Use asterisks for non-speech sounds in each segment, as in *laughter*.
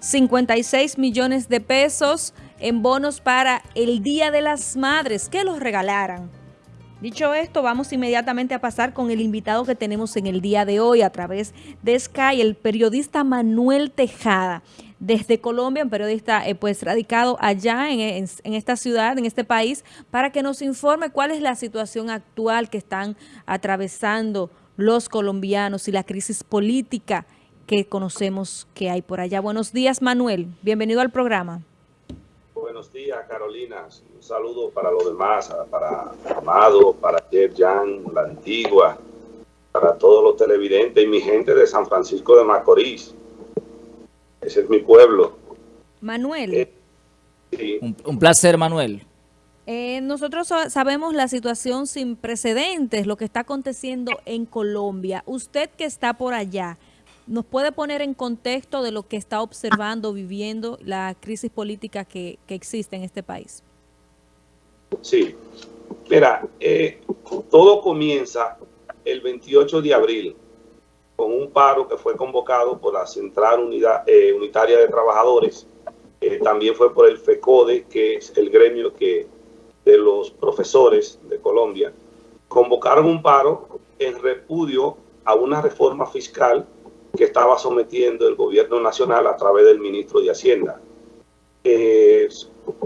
56 millones de pesos en bonos para el Día de las Madres, que los regalaran. Dicho esto, vamos inmediatamente a pasar con el invitado que tenemos en el día de hoy a través de Sky, el periodista Manuel Tejada, desde Colombia, un periodista eh, pues radicado allá en, en, esta ciudad, en este país, para que nos informe cuál es la situación actual que están atravesando los colombianos y la crisis política que conocemos que hay por allá. Buenos días, Manuel. Bienvenido al programa. Buenos días, Carolina. Un saludo para los demás, para Amado, para Jeff Jan, la antigua, para todos los televidentes y mi gente de San Francisco de Macorís. Ese es mi pueblo. Manuel. Eh, un, placer, Manuel. Eh, nosotros sabemos la situación sin precedentes, lo que está aconteciendo en Colombia. Usted que está por allá, ¿Nos puede poner en contexto de lo que está observando, viviendo la crisis política que, existe en este país? Sí. Mira, eh, todo comienza el 28 de abril con un paro que fue convocado por la Central Unidad, eh, Unitaria de Trabajadores. Eh, también fue por el FECODE, que es el gremio que de los profesores de Colombia. Convocaron un paro en repudio a una reforma fiscal que estaba sometiendo el gobierno nacional a través del ministro de Hacienda. Eh,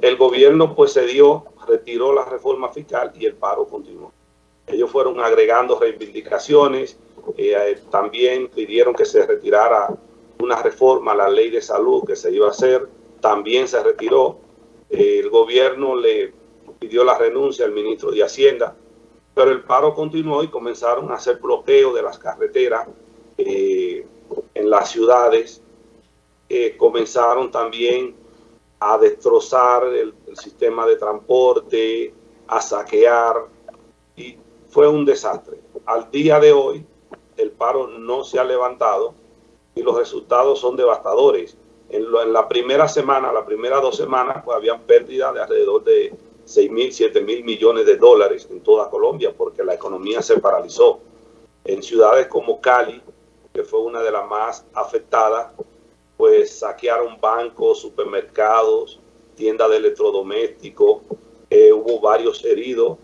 el gobierno pues se dio, retiró la reforma fiscal y el paro continuó. Ellos fueron agregando reivindicaciones, eh, también pidieron que se retirara una reforma a la ley de salud que se iba a hacer, también se retiró. Eh, el gobierno le pidió la renuncia al ministro de Hacienda, pero el paro continuó y comenzaron a hacer bloqueo de las carreteras, eh, en las ciudades, comenzaron también a destrozar el, sistema de transporte, a saquear, y fue un desastre. Al día de hoy, el paro no se ha levantado y los resultados son devastadores. En, la primera semana, la primera dos semanas, pues habían pérdidas de alrededor de 6 mil, 7 mil millones de dólares en toda Colombia porque la economía se paralizó. En ciudades como Cali, que fue una de las más afectadas, pues saquearon bancos, supermercados, tiendas de electrodomésticos, eh, hubo varios heridos.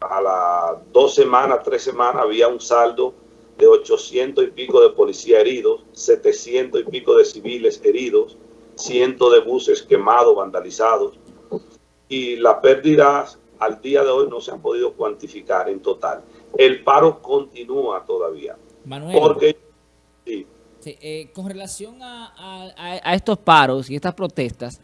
A las dos semanas, tres semanas, había un saldo de 800 y pico de policías heridos, 700 y pico de civiles heridos, cientos de buses quemados, vandalizados. Y las pérdidas al día de hoy no se han podido cuantificar en total. El paro continúa todavía. Manuel. Porque eh, con relación a, estos paros y estas protestas,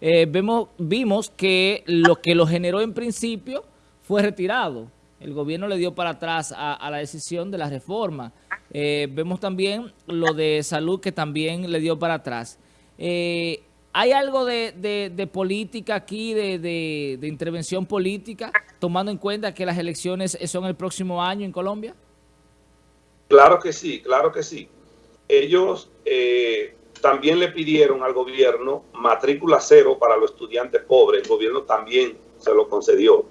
eh, vemos, vimos que lo que lo generó en principio fue retirado. El gobierno le dio para atrás a, la decisión de la reforma. Eh, vemos también lo de salud que también le dio para atrás. ¿Hay algo de, política aquí, de, de intervención política, tomando en cuenta que las elecciones son el próximo año en Colombia? Claro que sí, claro que sí ellos eh, también le pidieron al gobierno matrícula cero para los estudiantes pobres. El gobierno también se lo concedió.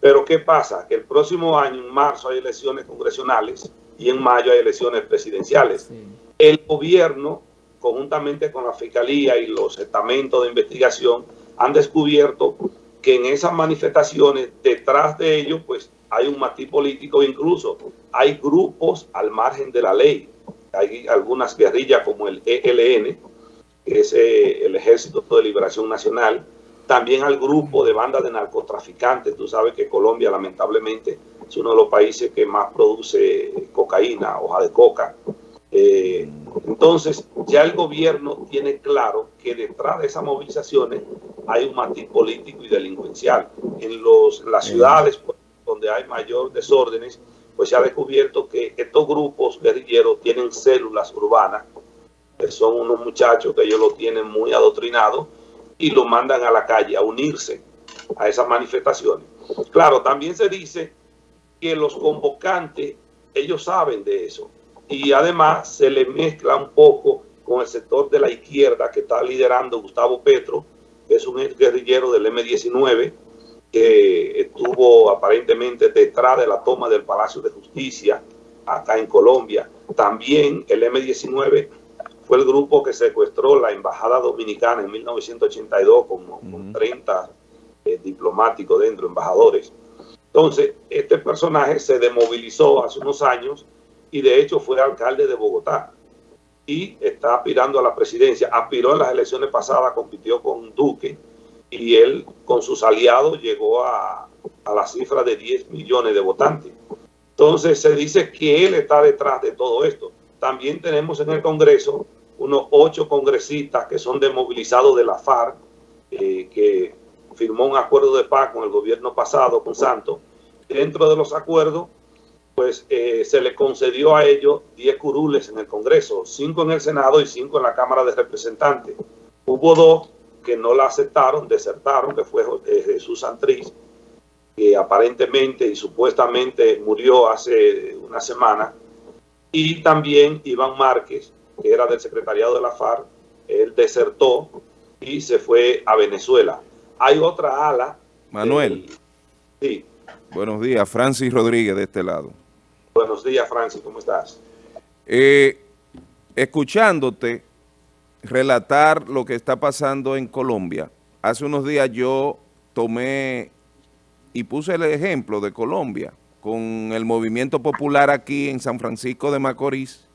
Pero ¿qué pasa? Que el próximo año, en marzo, hay elecciones congresionales y en mayo hay elecciones presidenciales. El gobierno, conjuntamente con la Fiscalía y los estamentos de investigación, han descubierto que en esas manifestaciones, detrás de ellos, pues hay un matiz político, incluso hay grupos al margen de la ley hay algunas guerrillas como el ELN, que es eh, el Ejército de Liberación Nacional, también al grupo de bandas de narcotraficantes. Tú sabes que Colombia lamentablemente es uno de los países que más produce cocaína, hoja de coca. Eh, entonces ya el gobierno tiene claro que detrás de esas movilizaciones hay un matiz político y delincuencial. En los, las ciudades pues, donde hay mayor desórdenes, pues se ha descubierto que estos grupos guerrilleros tienen células urbanas, que son unos muchachos que ellos lo tienen muy adoctrinados y lo mandan a la calle a unirse a esas manifestaciones. Claro, también se dice que los convocantes, ellos saben de eso. Y además se le mezcla un poco con el sector de la izquierda que está liderando Gustavo Petro, que es un guerrillero del M-19, que estuvo aparentemente detrás de la toma del Palacio de Justicia acá en Colombia. También el M-19 fue el grupo que secuestró la embajada dominicana en 1982 con, 30 eh, diplomáticos dentro, embajadores. Entonces, este personaje se demovilizó hace unos años y de hecho fue alcalde de Bogotá y está aspirando a la presidencia. Aspiró en las elecciones pasadas, compitió con Duque y él con sus aliados llegó a, a la cifra de 10 millones de votantes. Entonces se dice que él está detrás de todo esto. También tenemos en el Congreso unos ocho congresistas que son desmovilizados de la FARC, eh, que firmó un acuerdo de paz con el gobierno pasado, con Santos. Dentro de los acuerdos, pues eh, se le concedió a ellos 10 curules en el Congreso, cinco en el Senado y cinco en la Cámara de Representantes. Hubo dos que no la aceptaron, desertaron, que fue eh, Jesús Santriz, que aparentemente y supuestamente murió hace una semana, y también Iván Márquez, que era del secretariado de la FARC, él desertó y se fue a Venezuela. Hay otra ala. Manuel. sí. Buenos días, Francis Rodríguez de este lado. Buenos días, Francis, ¿cómo estás? Eh, escuchándote relatar lo que está pasando en Colombia, hace unos días yo tomé y puse el ejemplo de Colombia con el movimiento popular aquí en San Francisco de Macorís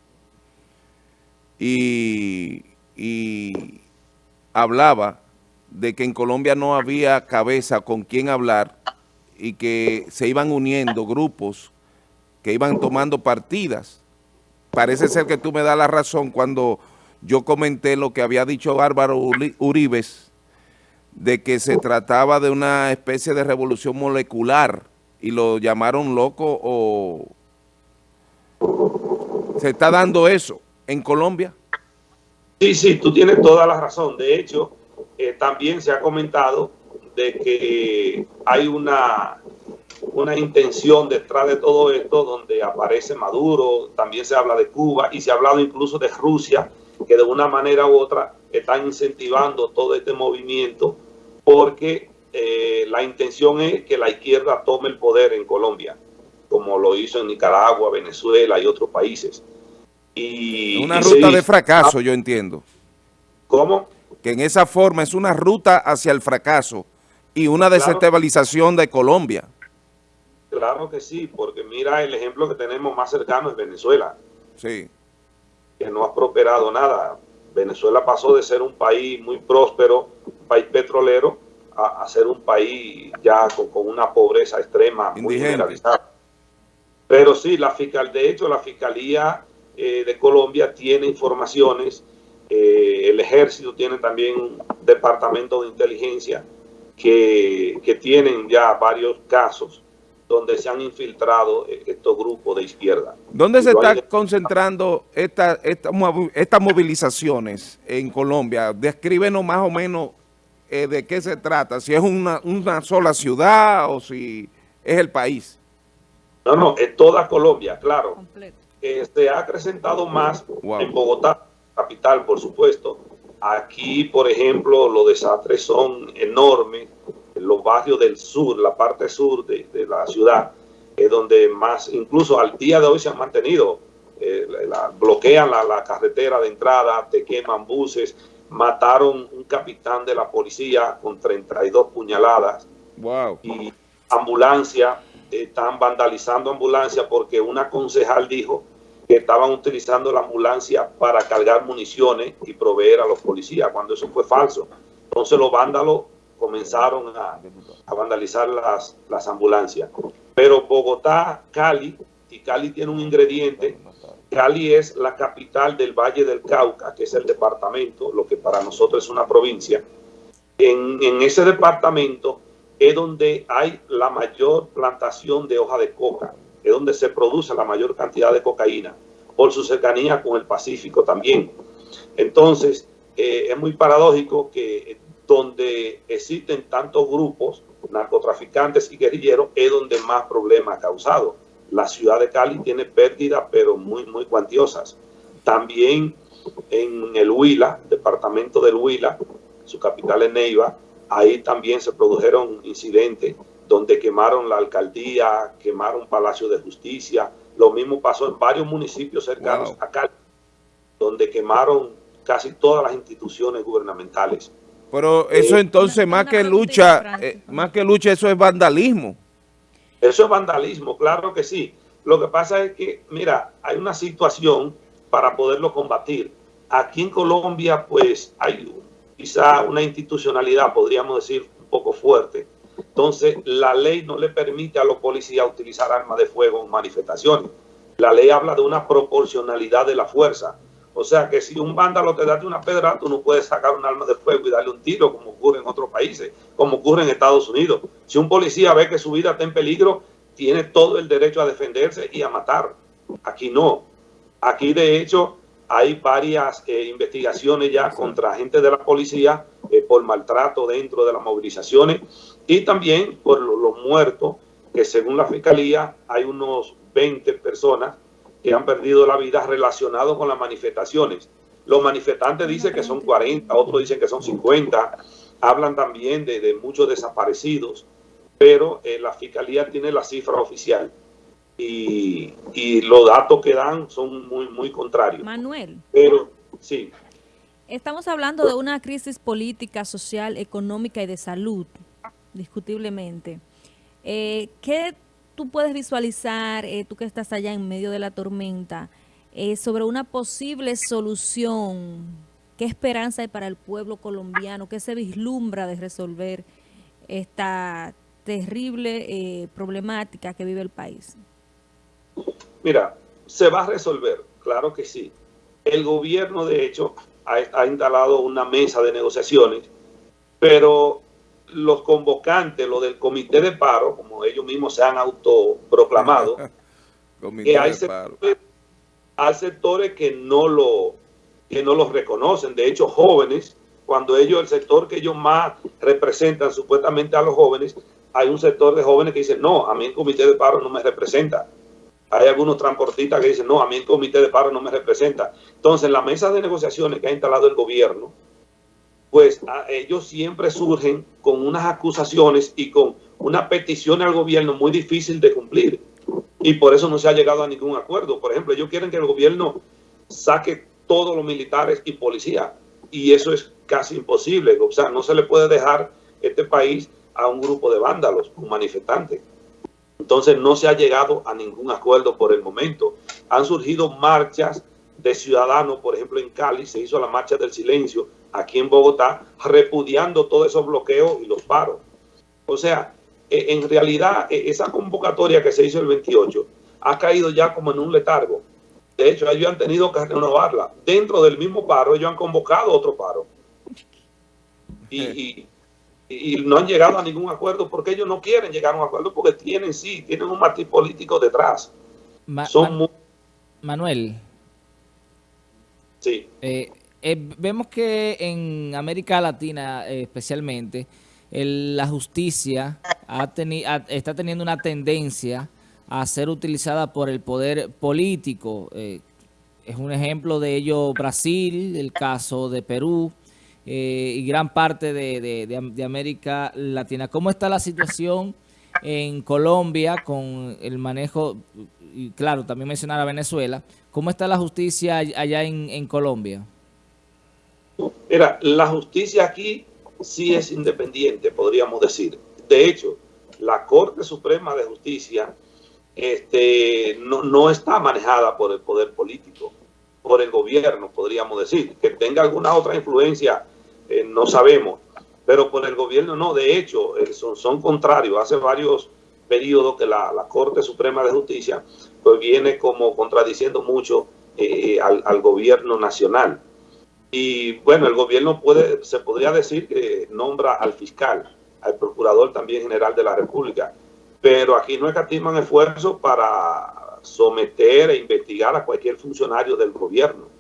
y, hablaba de que en Colombia no había cabeza con quien hablar y que se iban uniendo grupos que iban tomando partidas. Parece ser que tú me das la razón cuando yo comenté lo que había dicho Bárbaro Uribes, de que se trataba de una especie de revolución molecular y lo llamaron loco o se está dando eso en Colombia. Sí, sí, tú tienes toda la razón. De hecho, eh, también se ha comentado de que hay una, una intención detrás de todo esto donde aparece Maduro, también se habla de Cuba y se ha hablado incluso de Rusia, que de una manera u otra están incentivando todo este movimiento porque eh, la intención es que la izquierda tome el poder en Colombia, como lo hizo en Nicaragua, Venezuela y otros países. Y, una ruta de fracaso, yo entiendo. ¿Cómo? Que en esa forma es una ruta hacia el fracaso y una desestabilización de Colombia. Claro que sí, porque mira el ejemplo que tenemos más cercano es Venezuela. Sí. Que no ha prosperado nada. Venezuela pasó de ser un país muy próspero, un país petrolero, a, ser un país ya con, una pobreza extrema, muy generalizada. Pero sí, la fiscal, de hecho, la Fiscalía eh, de Colombia tiene informaciones, eh, el ejército tiene también un departamento de inteligencia que, que tienen ya varios casos donde se han infiltrado eh, estos grupos de izquierda. ¿Dónde se están concentrando estas estas movilizaciones en Colombia? Descríbenos más o menos eh, de qué se trata, si es una, una sola ciudad o si es el país. No, no, es toda Colombia, claro. se este, ha acrecentado más en Bogotá, capital, por supuesto. Aquí, por ejemplo, los desastres son enormes los barrios del sur, la parte sur de, la ciudad, es donde más, incluso al día de hoy se han mantenido, eh, bloquean la, carretera de entrada, te queman buses, mataron un capitán de la policía con 32 puñaladas. Wow. Y ambulancia, están vandalizando ambulancia porque una concejal dijo que estaban utilizando la ambulancia para cargar municiones y proveer a los policías, cuando eso fue falso. Entonces los vándalos comenzaron a, vandalizar las, las ambulancias. Pero Bogotá, Cali, y Cali tiene un ingrediente, Cali es la capital del Valle del Cauca, que es el departamento, lo que para nosotros es una provincia. En, en ese departamento es donde hay la mayor plantación de hoja de coca, es donde se produce la mayor cantidad de cocaína, por su cercanía con el Pacífico también. Entonces, eh, es muy paradójico que donde existen tantos grupos, narcotraficantes y guerrilleros, es donde más problemas ha causado. La ciudad de Cali tiene pérdidas, pero muy, muy cuantiosas. También en el Huila, departamento del Huila, su capital es Neiva, ahí también se produjeron incidentes donde quemaron la alcaldía, quemaron Palacio de Justicia. Lo mismo pasó en varios municipios cercanos a Cali, donde quemaron casi todas las instituciones gubernamentales. Pero eso entonces, más que lucha, eh, más que lucha, eso es vandalismo. Eso es vandalismo, claro que sí. Lo que pasa es que, mira, hay una situación para poderlo combatir. Aquí en Colombia, pues, hay quizá una institucionalidad, podríamos decir, un poco fuerte. Entonces, la ley no le permite a los policías utilizar armas de fuego en manifestaciones. La ley habla de una proporcionalidad de la fuerza. O sea que si un vándalo te da una pedra, tú no puedes sacar un arma de fuego y darle un tiro como ocurre en otros países, como ocurre en Estados Unidos. Si un policía ve que su vida está en peligro, tiene todo el derecho a defenderse y a matar. Aquí no. Aquí de hecho hay varias eh, investigaciones ya contra agentes de la policía eh, por maltrato dentro de las movilizaciones y también por los muertos, que según la fiscalía hay unos 20 personas que han perdido la vida relacionados con las manifestaciones. Los manifestantes dicen que son 40, otros dicen que son 50, hablan también de, muchos desaparecidos, pero eh, la fiscalía tiene la cifra oficial y, los datos que dan son muy, muy contrarios. Manuel. Pero, sí. Estamos hablando de una crisis política, social, económica y de salud, discutiblemente. Eh, ¿Qué tú puedes visualizar, eh, tú que estás allá en medio de la tormenta, eh, sobre una posible solución? ¿Qué esperanza hay para el pueblo colombiano? ¿Qué se vislumbra de resolver esta terrible eh, problemática que vive el país? Mira, se va a resolver, claro que sí. El gobierno, de hecho, ha, ha instalado una mesa de negociaciones, pero los convocantes, lo del comité de paro, como ellos mismos se han autoproclamado, *laughs* que hay sectores, hay sectores, que no lo que no los reconocen. De hecho, jóvenes, cuando ellos, el sector que ellos más representan supuestamente a los jóvenes, hay un sector de jóvenes que dicen, no, a mí el comité de paro no me representa. Hay algunos transportistas que dicen, no, a mí el comité de paro no me representa. Entonces, la mesa de negociaciones que ha instalado el gobierno, pues ellos siempre surgen con unas acusaciones y con una petición al gobierno muy difícil de cumplir. Y por eso no se ha llegado a ningún acuerdo. Por ejemplo, ellos quieren que el gobierno saque todos los militares y policías. Y eso es casi imposible. O sea, no se le puede dejar este país a un grupo de vándalos, un manifestante. Entonces no se ha llegado a ningún acuerdo por el momento. Han surgido marchas de ciudadanos, por ejemplo en Cali se hizo la marcha del silencio, aquí en Bogotá, repudiando todos esos bloqueos y los paros. O sea, e, en realidad e, esa convocatoria que se hizo el 28 ha caído ya como en un letargo. De hecho, ellos han tenido que renovarla. Dentro del mismo paro, ellos han convocado otro paro. Y, no han llegado a ningún acuerdo porque ellos no quieren llegar a un acuerdo porque tienen, sí, tienen un matiz político detrás. Son Manuel. Sí. Eh, eh, vemos que en América Latina eh, especialmente, la justicia está teniendo una tendencia a ser utilizada por el poder político. Es un ejemplo de ello Brasil, el caso de Perú y gran parte de, América Latina. ¿Cómo está la situación en Colombia con el manejo, y claro, también mencionar a Venezuela, ¿cómo está la justicia allá en Colombia? Mira, la justicia aquí sí es independiente, podríamos decir. De hecho, la Corte Suprema de Justicia este, no, está manejada por el poder político, por el gobierno, podríamos decir. Que tenga alguna otra influencia, eh, no sabemos, pero por el gobierno no. De hecho, eh, son, contrarios. Hace varios periodos que la, Corte Suprema de Justicia pues viene como contradiciendo mucho eh, al, al gobierno nacional. Y bueno, el gobierno puede, se podría decir que nombra al fiscal, al procurador también general de la República, pero aquí no escatiman esfuerzos para someter e investigar a cualquier funcionario del gobierno.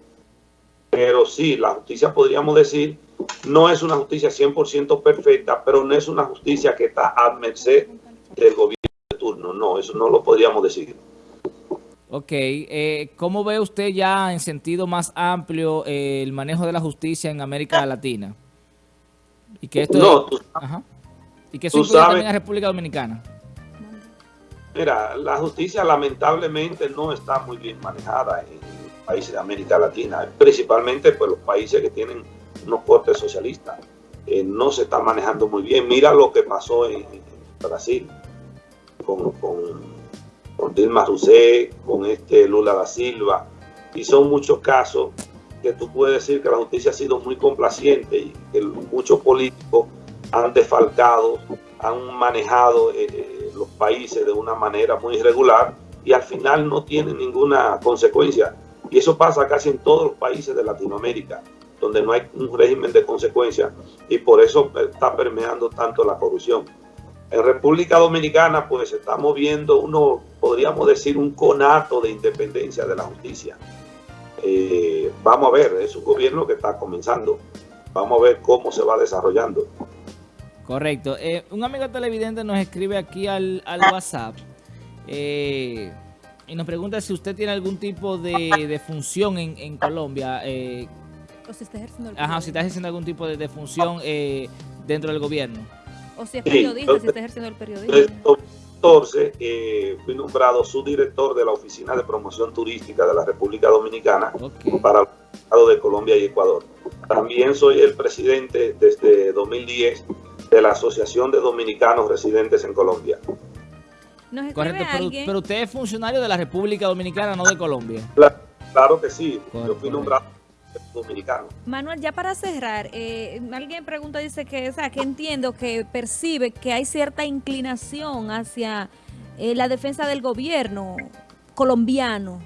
Pero sí, la justicia podríamos decir, no es una justicia 100% perfecta, pero no es una justicia que está a merced del gobierno de turno. No, eso no lo podríamos decir. Ok, eh, ¿cómo ve usted ya en sentido más amplio eh, el manejo de la justicia en América Latina? Y que esto no, y que eso también en República Dominicana. Mira, la justicia lamentablemente no está muy bien manejada en, países de América Latina, principalmente pues los países que tienen unos cortes socialistas. Eh, no se está manejando muy bien. Mira lo que pasó en, Brasil con, Dilma Rousseff, con este Lula da Silva, y son muchos casos que tú puedes decir que la justicia ha sido muy complaciente y que muchos políticos han defalcado, han manejado eh, eh, los países de una manera muy irregular y al final no tienen ninguna consecuencia. Y eso pasa casi en todos los países de Latinoamérica, donde no hay un régimen de consecuencia y por eso está permeando tanto la corrupción. En República Dominicana, pues estamos viendo uno, podríamos decir, un conato de independencia de la justicia. Eh, vamos a ver, es un gobierno que está comenzando. Vamos a ver cómo se va desarrollando. Correcto. Eh, un amigo televidente nos escribe aquí al, WhatsApp eh, y nos pregunta si usted tiene algún tipo de, función en, Colombia. o si está ejerciendo, ajá, si está ejerciendo algún tipo de, función dentro del gobierno. O si es periodista, si está ejerciendo el periodismo. 2014 eh, fui nombrado subdirector de la Oficina de Promoción Turística de la República Dominicana para el Estado de Colombia y Ecuador. También soy el presidente desde 2010 de la Asociación de Dominicanos Residentes en Colombia. Correcto, pero, usted es funcionario de la República Dominicana, no de Colombia. Claro, que sí, yo fui nombrado dominicano. Manuel, ya para cerrar, eh, alguien pregunta, dice que, o sea, que entiendo que percibe que hay cierta inclinación hacia eh, la defensa del gobierno colombiano.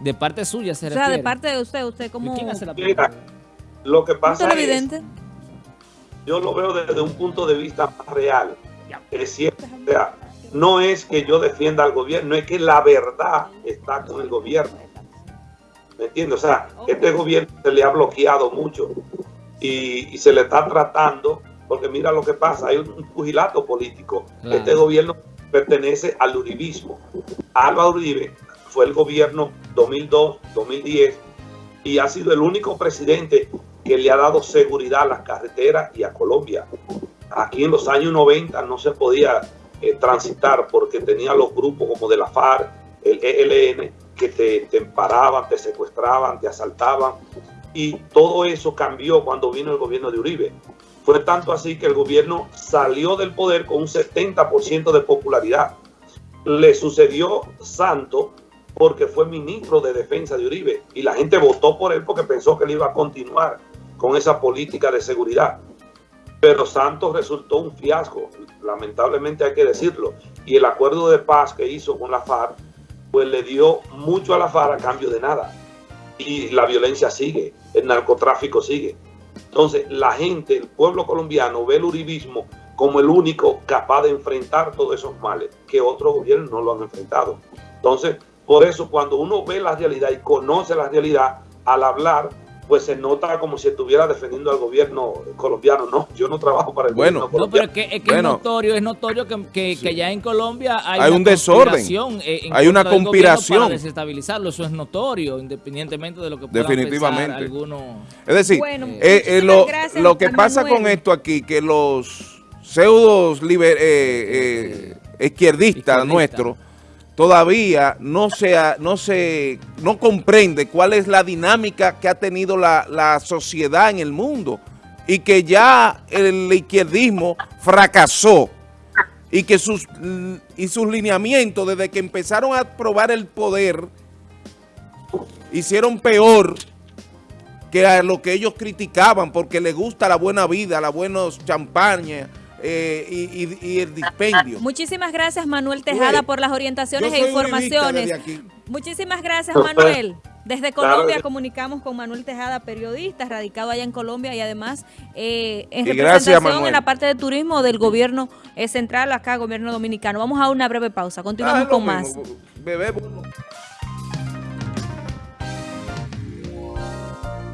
De parte suya se O sea, de parte de usted, usted como... ¿Quién hace la Mira, lo que pasa es... evidente? Yo lo veo desde un punto de vista más real. Es cierto, o sea, no es que yo defienda al gobierno, es que la verdad está con el gobierno. ¿Me entiendes? O sea, este gobierno se le ha bloqueado mucho y, se le está tratando, porque mira lo que pasa, hay un pugilato político. Este gobierno pertenece al uribismo. Álvaro Uribe fue el gobierno 2002-2010 y ha sido el único presidente que le ha dado seguridad a las carreteras y a Colombia. Aquí en los años 90 no se podía eh, transitar porque tenía los grupos como de la FARC, el ELN, que te, te paraban, te secuestraban, te asaltaban. Y todo eso cambió cuando vino el gobierno de Uribe. Fue tanto así que el gobierno salió del poder con un 70% de popularidad. Le sucedió Santo porque fue ministro de defensa de Uribe y la gente votó por él porque pensó que él iba a continuar con esa política de seguridad. Pero Santos resultó un fiasco, lamentablemente hay que decirlo. Y el acuerdo de paz que hizo con la FARC pues le dio mucho a la FARC a cambio de nada. Y la violencia sigue, el narcotráfico sigue. Entonces, la gente, el pueblo colombiano ve el uribismo como el único capaz de enfrentar todos esos males, que otros gobiernos no lo han enfrentado. Entonces, por eso cuando uno ve la realidad y conoce la realidad, al hablar pues se nota como si estuviera defendiendo al gobierno colombiano. No, yo no trabajo para el bueno, gobierno colombiano. No, pero es que, es, notorio, es notorio que, que, ya en Colombia hay, hay un desorden, eh, hay una conspiración para desestabilizarlo. Eso es notorio, independientemente de lo que puedan Definitivamente. algunos. Es decir, eh, eh, lo, lo, que pasa con esto aquí, que los pseudos izquierdistas nuestros todavía no se, no se no comprende cuál es la dinámica que ha tenido la, sociedad en el mundo y que ya el izquierdismo fracasó y que sus, y sus lineamientos desde que empezaron a probar el poder hicieron peor que a lo que ellos criticaban porque les gusta la buena vida, la buenos champaña, eh, y, el dispendio. Muchísimas gracias Manuel Tejada por las orientaciones e informaciones. Muchísimas gracias Manuel. Desde Colombia comunicamos con Manuel Tejada, periodista, radicado allá en Colombia y además eh, en representación en la parte de turismo del gobierno eh, central, acá, gobierno dominicano. Vamos a una breve pausa, continuamos ah, con más.